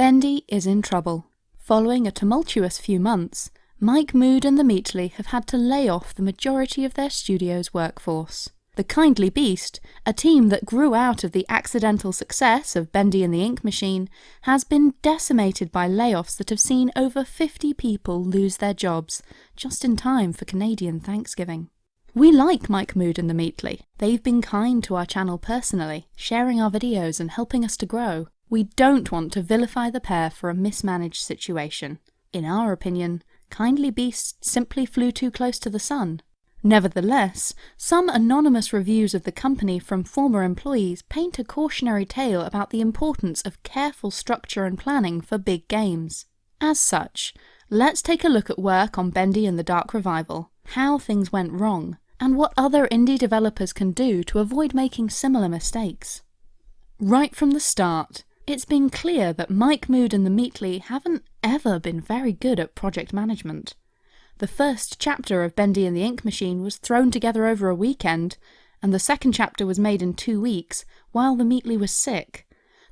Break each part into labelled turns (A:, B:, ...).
A: Bendy is in trouble. Following a tumultuous few months, Mike Mood and the Meatly have had to lay off the majority of their studio's workforce. The Kindly Beast, a team that grew out of the accidental success of Bendy and the Ink Machine, has been decimated by layoffs that have seen over 50 people lose their jobs, just in time for Canadian Thanksgiving. We like Mike Mood and the Meatly. They've been kind to our channel personally, sharing our videos and helping us to grow. We don't want to vilify the pair for a mismanaged situation. In our opinion, Kindly beasts simply flew too close to the sun. Nevertheless, some anonymous reviews of the company from former employees paint a cautionary tale about the importance of careful structure and planning for big games. As such, let's take a look at work on Bendy and the Dark Revival, how things went wrong, and what other indie developers can do to avoid making similar mistakes. Right from the start, it's been clear that Mike Mood and the Meatly haven't ever been very good at project management. The first chapter of Bendy and the Ink Machine was thrown together over a weekend, and the second chapter was made in two weeks, while the Meatly was sick.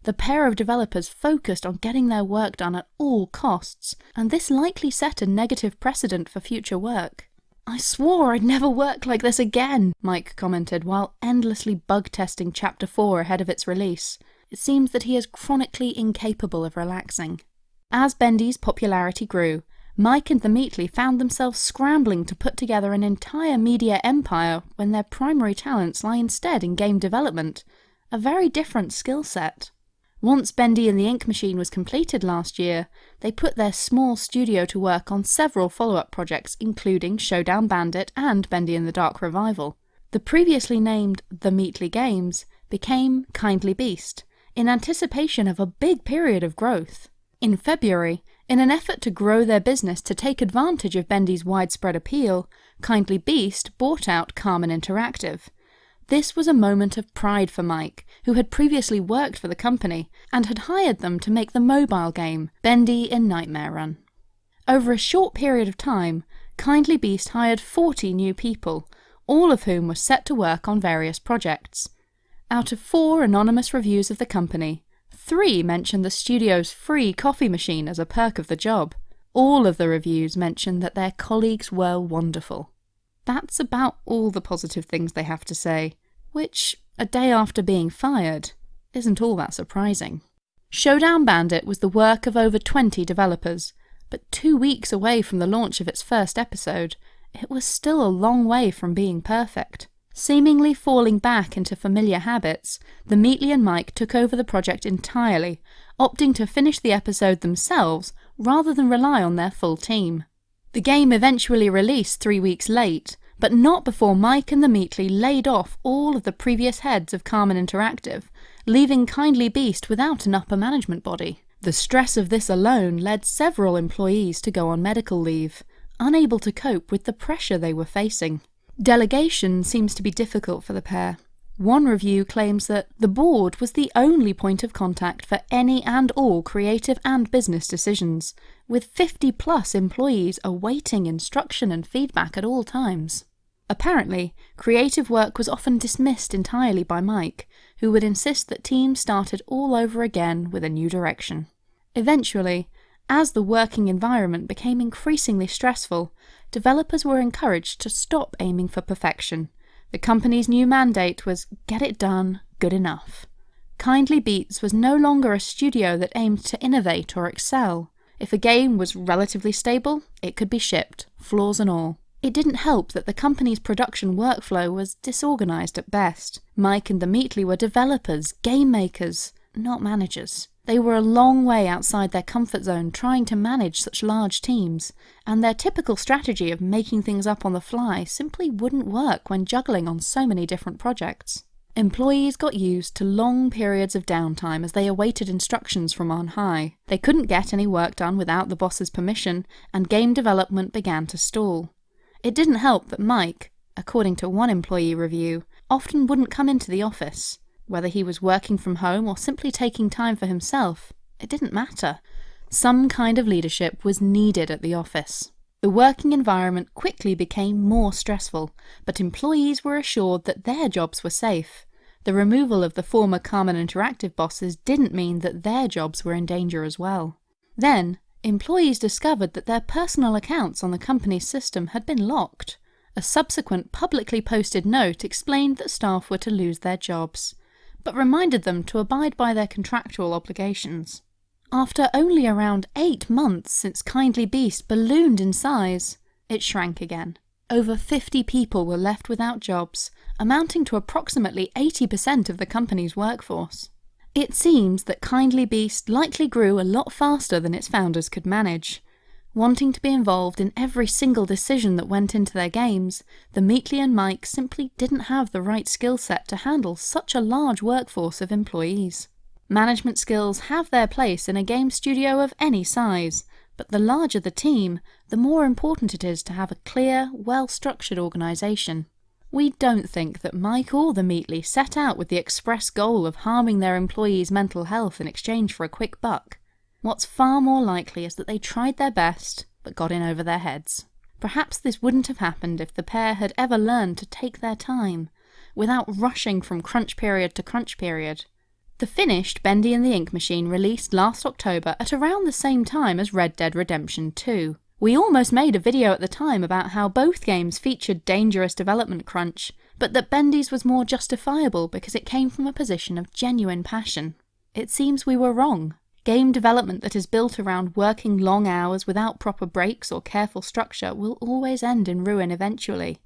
A: The pair of developers focused on getting their work done at all costs, and this likely set a negative precedent for future work. I swore I'd never work like this again, Mike commented while endlessly bug testing Chapter 4 ahead of its release. It seems that he is chronically incapable of relaxing. As Bendy's popularity grew, Mike and the Meatly found themselves scrambling to put together an entire media empire when their primary talents lie instead in game development, a very different skill set. Once Bendy and the Ink Machine was completed last year, they put their small studio to work on several follow-up projects including Showdown Bandit and Bendy and the Dark Revival. The previously named The Meatly Games became Kindly Beast, in anticipation of a big period of growth. In February, in an effort to grow their business to take advantage of Bendy's widespread appeal, Kindly Beast bought out Carmen Interactive. This was a moment of pride for Mike, who had previously worked for the company and had hired them to make the mobile game Bendy in Nightmare Run. Over a short period of time, Kindly Beast hired 40 new people, all of whom were set to work on various projects. Out of four anonymous reviews of the company, Three mentioned the studio's free coffee machine as a perk of the job. All of the reviews mentioned that their colleagues were wonderful. That's about all the positive things they have to say, which, a day after being fired, isn't all that surprising. Showdown Bandit was the work of over 20 developers, but two weeks away from the launch of its first episode, it was still a long way from being perfect. Seemingly falling back into familiar habits, the Meatly and Mike took over the project entirely, opting to finish the episode themselves rather than rely on their full team. The game eventually released three weeks late, but not before Mike and the Meatly laid off all of the previous heads of Carmen Interactive, leaving Kindly Beast without an upper management body. The stress of this alone led several employees to go on medical leave, unable to cope with the pressure they were facing. Delegation seems to be difficult for the pair. One review claims that the board was the only point of contact for any and all creative and business decisions, with 50 plus employees awaiting instruction and feedback at all times. Apparently, creative work was often dismissed entirely by Mike, who would insist that teams started all over again with a new direction. Eventually, as the working environment became increasingly stressful, developers were encouraged to stop aiming for perfection. The company's new mandate was get it done, good enough. Kindly Beast was no longer a studio that aimed to innovate or excel. If a game was relatively stable, it could be shipped, flaws and all. It didn't help that the company's production workflow was disorganized at best. Mike and the Meatly were developers, game makers, not managers. They were a long way outside their comfort zone trying to manage such large teams, and their typical strategy of making things up on the fly simply wouldn't work when juggling on so many different projects. Employees got used to long periods of downtime as they awaited instructions from on high. They couldn't get any work done without the boss's permission, and game development began to stall. It didn't help that Mike, according to one employee review, often wouldn't come into the office. Whether he was working from home or simply taking time for himself, it didn't matter. Some kind of leadership was needed at the office. The working environment quickly became more stressful, but employees were assured that their jobs were safe. The removal of the former Carmen Interactive bosses didn't mean that their jobs were in danger as well. Then, employees discovered that their personal accounts on the company's system had been locked. A subsequent publicly posted note explained that staff were to lose their jobs, but reminded them to abide by their contractual obligations. After only around eight months since Kindly Beast ballooned in size, it shrank again. Over 50 people were left without jobs, amounting to approximately 80% of the company's workforce. It seems that Kindly Beast likely grew a lot faster than its founders could manage, Wanting to be involved in every single decision that went into their games, the Meatly and Mike simply didn't have the right skill set to handle such a large workforce of employees. Management skills have their place in a game studio of any size, but the larger the team, the more important it is to have a clear, well-structured organisation. We don't think that Mike or the Meatly set out with the express goal of harming their employees' mental health in exchange for a quick buck. What's far more likely is that they tried their best, but got in over their heads. Perhaps this wouldn't have happened if the pair had ever learned to take their time, without rushing from crunch period to crunch period. The finished Bendy and the Ink Machine released last October at around the same time as Red Dead Redemption 2. We almost made a video at the time about how both games featured dangerous development crunch, but that Bendy's was more justifiable because it came from a position of genuine passion. It seems we were wrong. Game development that is built around working long hours without proper breaks or careful structure will always end in ruin eventually.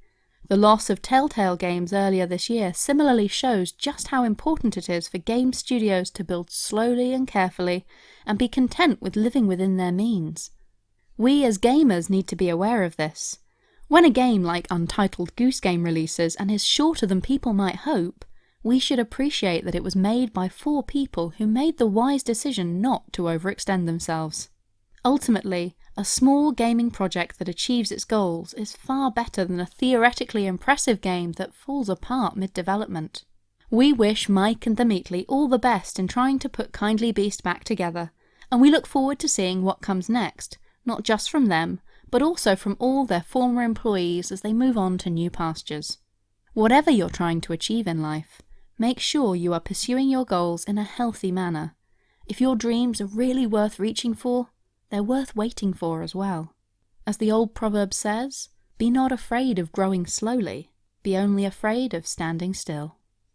A: The loss of Telltale games earlier this year similarly shows just how important it is for game studios to build slowly and carefully and be content with living within their means. We as gamers need to be aware of this. When a game like Untitled Goose Game releases and is shorter than people might hope, we should appreciate that it was made by four people who made the wise decision not to overextend themselves. Ultimately, a small gaming project that achieves its goals is far better than a theoretically impressive game that falls apart mid-development. We wish Mike and the Meatly all the best in trying to put Kindly Beast back together, and we look forward to seeing what comes next, not just from them, but also from all their former employees as they move on to new pastures. Whatever you're trying to achieve in life, Make sure you are pursuing your goals in a healthy manner. If your dreams are really worth reaching for, they're worth waiting for as well. As the old proverb says, be not afraid of growing slowly, be only afraid of standing still.